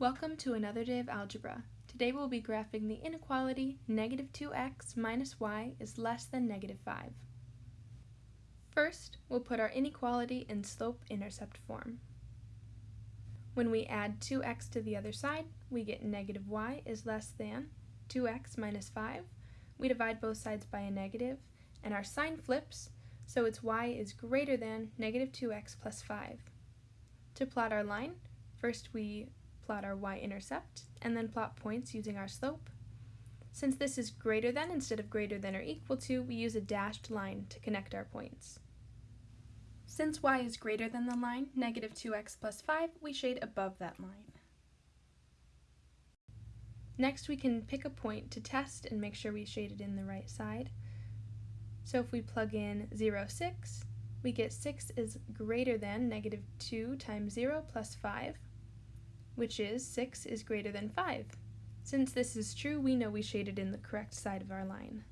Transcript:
Welcome to another day of algebra. Today we'll be graphing the inequality negative 2x minus y is less than negative 5. First, we'll put our inequality in slope-intercept form. When we add 2x to the other side, we get negative y is less than 2x minus 5. We divide both sides by a negative, and our sign flips, so it's y is greater than negative 2x plus 5. To plot our line, first we plot our y-intercept, and then plot points using our slope. Since this is greater than instead of greater than or equal to, we use a dashed line to connect our points. Since y is greater than the line, negative 2x plus 5, we shade above that line. Next we can pick a point to test and make sure we shade it in the right side. So if we plug in 0, 6, we get 6 is greater than negative 2 times 0 plus 5, which is 6 is greater than 5. Since this is true, we know we shaded in the correct side of our line.